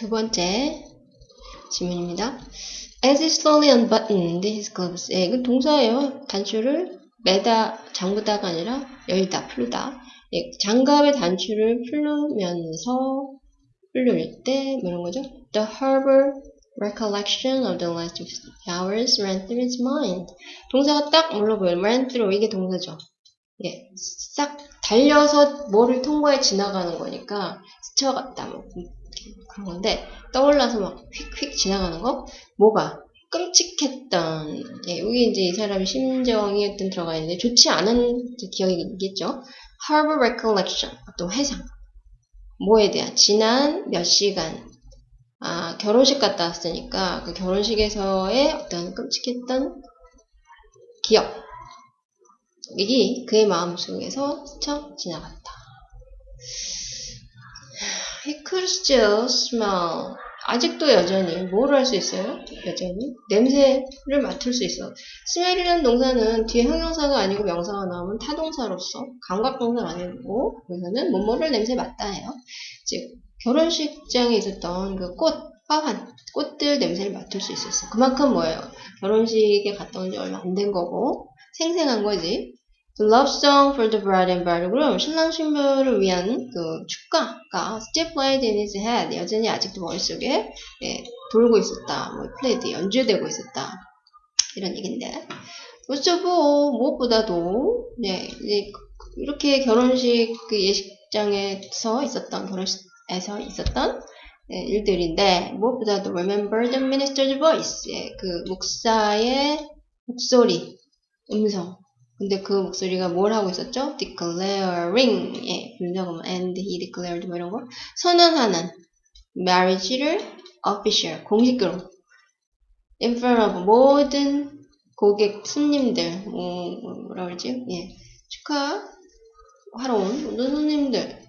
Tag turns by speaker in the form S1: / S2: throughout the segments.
S1: 두 번째 질문입니다. As he slowly unbuttoned his gloves. 예, 이건 동사예요. 단추를 매다, 잠그다가 아니라 열다, 풀다. 예, 장갑의 단추를 풀면서 풀릴 때, 뭐 이런 거죠? The harbor recollection of the last few hours ran through his mind. 동사가 딱 물러보여요. ran through. 이게 동사죠. 예, 싹 달려서 뭐를 통과해 지나가는 거니까 스쳐갔다, 뭐, 그런 건데, 떠올라서 막 휙휙 지나가는 거? 뭐가? 끔찍했던, 예, 여기 이제 이 사람의 심정이 어떤 들어가 있는데, 좋지 않은 기억이 있겠죠? harbor recollection, 어떤 회상. 뭐에 대한? 지난 몇 시간, 아, 결혼식 갔다 왔으니까, 그 결혼식에서의 어떤 끔찍했던 기억. 이게 그의 마음속에서 스쳐 지나갔다. Smell. 아직도 여전히 뭐를 할수 있어요? 여전히 냄새를 맡을 수 있어. smell이라는 동사는 뒤에 형용사가 아니고 명사가 나오면 타동사로서 감각동사가 아니고 여기서는 뭐뭐를 냄새 맡다 해요. 즉 결혼식장에 있었던 그 꽃, 화환, 꽃들 냄새를 맡을 수 있었어. 그만큼 뭐예요? 결혼식에 갔다 온 지 얼마 안 된 거고 생생한 거지. The love song for the bride and bridegroom 신랑 신부를 위한 그 축가가 still played in his head 여전히 아직도 머릿속에 예, 돌고 있었다. 뭐 played 연주되고 있었다. 이런 얘긴데 all 무엇보다도 네, 이제 이렇게 결혼식 그 예식장에서 있었던 결혼식에서 있었던 예, 일들인데 무엇보다도 remember the minister's voice 예, 그 목사의 목소리 음성 근데 그 목소리가 뭘 하고 있었죠? declaring. 예, 불자고 and he declared 뭐 이런 거? 선언하는. Marriage를 official. 공식으로. In front of 모든 고객 손님들. 뭐, 뭐라 그러지? 예, 축하하러 온 모든 손님들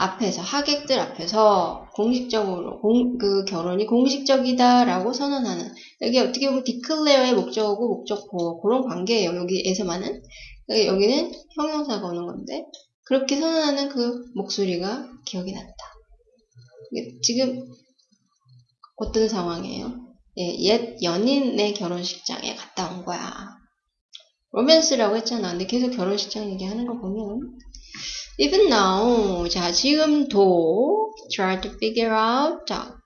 S1: 앞에서 하객들 앞에서 공식적으로 공, 그 결혼이 공식적이다라고 선언하는 여기 어떻게 보면 declare의 목적어고 목적보 그런 관계예요. 여기에서만은 여기는 형용사가 오는 건데 그렇게 선언하는 그 목소리가 기억이 난다. 지금 어떤 상황이에요? 예, 옛 연인의 결혼식장에 갔다 온 거야. 로맨스라고 했잖아. 근데 계속 결혼식장 얘기하는 거 보면 even now 자 지금도 try to figure out 자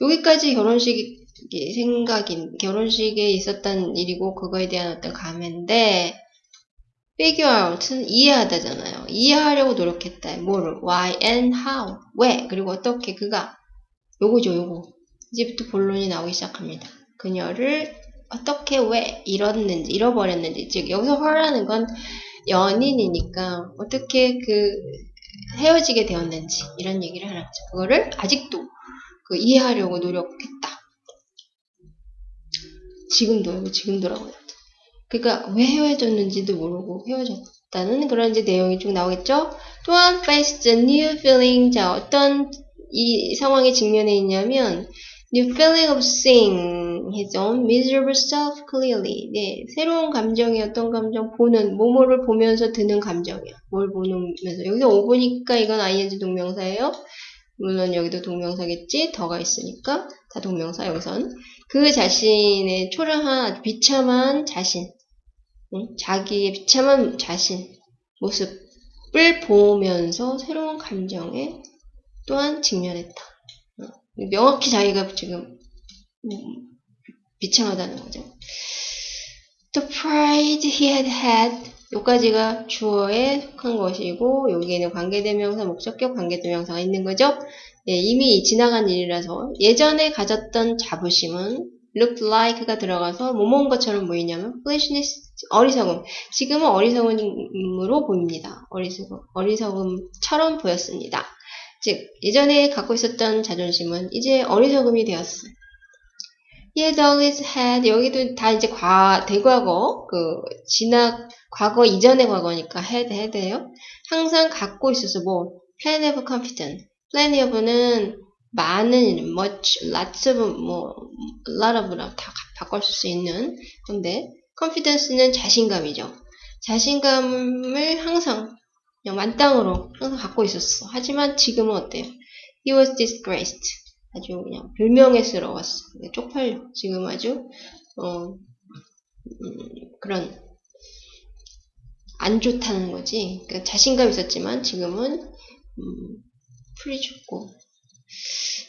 S1: 여기까지 결혼식 생각인 결혼식에 있었던 일이고 그거에 대한 어떤 감인데 figure out은 이해하다잖아요. 이해하려고 노력했다. 뭐를 why and how 왜 그리고 어떻게 그가 요거죠 요거 이제부터 본론이 나오기 시작합니다. 그녀를 어떻게 왜 잃었는지 잃어버렸는지 즉 여기서 화라는 건 연인이니까 어떻게 그 헤어지게 되었는지 이런 얘기를 하는 거죠. 그거를 아직도 그 이해하려고 노력했다. 지금도 지금도라고 했다. 그러니까 왜 헤어졌는지도 모르고 헤어졌다는 그런 이제 내용이 쭉 나오겠죠. 또한 faced a new feeling 자 어떤 이 상황에 직면해 있냐면 new feeling of seeing his own miserable self clearly. 네, 새로운 감정이 어떤 감정 보는 모모를 보면서 드는 감정이야. 뭘 보면서 여기서 오 보니까 이건 ing 동명사예요. 물론 여기도 동명사겠지. 더가 있으니까 다 동명사 여기선 그 자신의 초라한 비참한 자신, 응? 자기의 비참한 자신 모습을 보면서 새로운 감정에 또한 직면했다. 명확히 자기가 지금 비참하다는 거죠. The pride he had had 여기까지가 주어에 속한 것이고 여기에는 관계대명사, 목적격 관계대명사가 있는 거죠. 예, 이미 지나간 일이라서 예전에 가졌던 자부심은 looked like가 들어가서 뭐뭐인 것처럼 보이냐면 foolishness 어리석음 지금은 어리석음으로 보입니다. 어리석음, 어리석음처럼 보였습니다. 즉 예전에 갖고 있었던 자존심은 이제 어리석음이 되었어. He had always had 여기도 다 이제 과 대과거 그 지나 과거 이전의 과거니까 had had예요. 항상 갖고 있어서 뭐 plenty confidence. plenty of는 많은 much lots of 뭐 lot of랑 다 바꿀 수 있는 건데 confidence는 자신감이죠. 자신감을 항상 그냥 만땅으로 항상 갖고 있었어. 하지만 지금은 어때요? He was disgraced. 아주 그냥 불명예스러웠어. 네, 쪽팔려. 지금 아주 어, 음, 그런 안 좋다는 거지. 그러니까 자신감 있었지만 지금은 음, 풀이 죽고.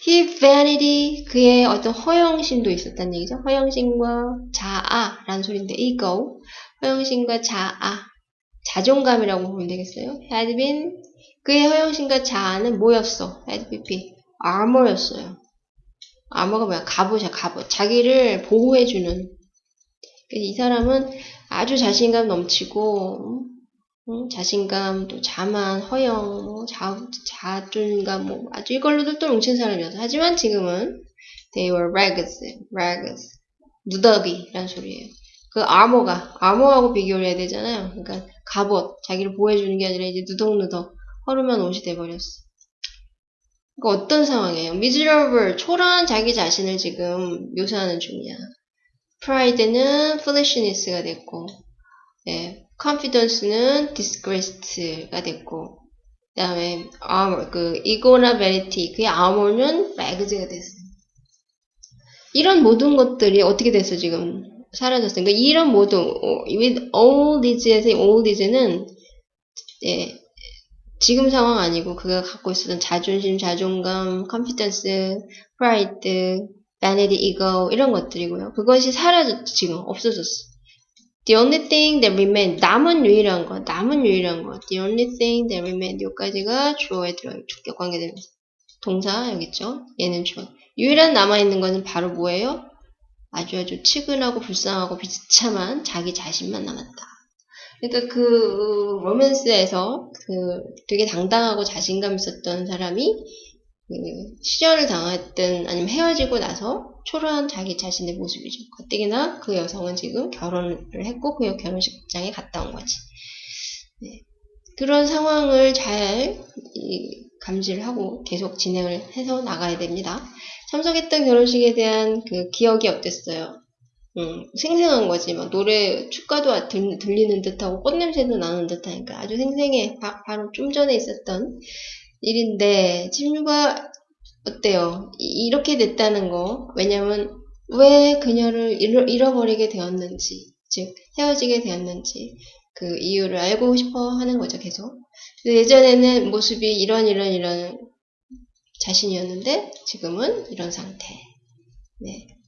S1: He vanity 그의 어떤 허영심도 있었다는 얘기죠. 허영심과 자아라는 소리인데 ego 허영심과 자아 자존감이라고 보면 되겠어요. Had been 그의 허영심과 자아는 뭐였어? Had been armor였어요. armor가 뭐야? 갑옷이야 갑옷. 자기를 보호해주는 이 사람은 아주 자신감 넘치고 음, 자신감, 또 자만, 허영, 뭐 자, 자존감, 뭐 아주 이걸로도 또 뭉친 사람이었어. 하지만 지금은 they were rags, rags, 누더기란 소리예요. 그 armor가 armor하고 비교를 해야 되잖아요. 그러니까 갑옷, 자기를 보호해주는 게 아니라 이제 누덕누덕 허름한 옷이 돼버렸어. 그러니까 어떤 상황이에요? miserable, 초라한 자기 자신을 지금 묘사하는 중이야. pride는 foolishness가 됐고, 예, confidence는 disgraced가 됐고, 그 다음에 armor, 그 ego나 vanity, 그의 armor는 rags가 됐어요. 이런 모든 것들이 어떻게 됐어 지금 사라졌어요. 그러니까 이런 모든 어, with all these에서 all these는 예, 지금 상황 아니고 그가 갖고 있었던 자존심, 자존감, confidence, pride, vanity, ego 이런 것들이고요. 그것이 사라졌죠. 지금 없어졌어. The only thing that remain 남은 유일한 것, 남은 유일한 것. The only thing that remain 여기까지가 주어에 들어요. 주격 관계되면서 동사 여기 있죠. 얘는 주어. 유일한 남아 있는 것은 바로 뭐예요? 아주 아주 측은하고 불쌍하고 비참한 자기 자신만 남았다. 그러니까 그 로맨스에서 그 되게 당당하고 자신감 있었던 사람이 그 시련을 당했든 아니면 헤어지고 나서 초라한 자기 자신의 모습이죠. 가뜩이나 그 여성은 지금 결혼을 했고 그 결혼식장에 갔다 온 거지. 네. 그런 상황을 잘 감지를 하고 계속 진행을 해서 나가야 됩니다. 참석했던 결혼식에 대한 그 기억이 어땠어요? 음, 생생한 거지. 막 노래, 축가도 들, 리는 듯하고 꽃냄새도 나는 듯하니까 아주 생생해. 바, 바로 좀 전에 있었던 일인데, 친구가 어때요? 이, 렇게 됐다는 거. 왜냐면, 왜 그녀를 잃어, 잃어버리게 되었는지, 즉, 헤어지게 되었는지, 그 이유를 알고 싶어 하는 거죠, 계속. 예전에는 모습이 이런, 이런, 이런 자신이었는데, 지금은 이런 상태. 네.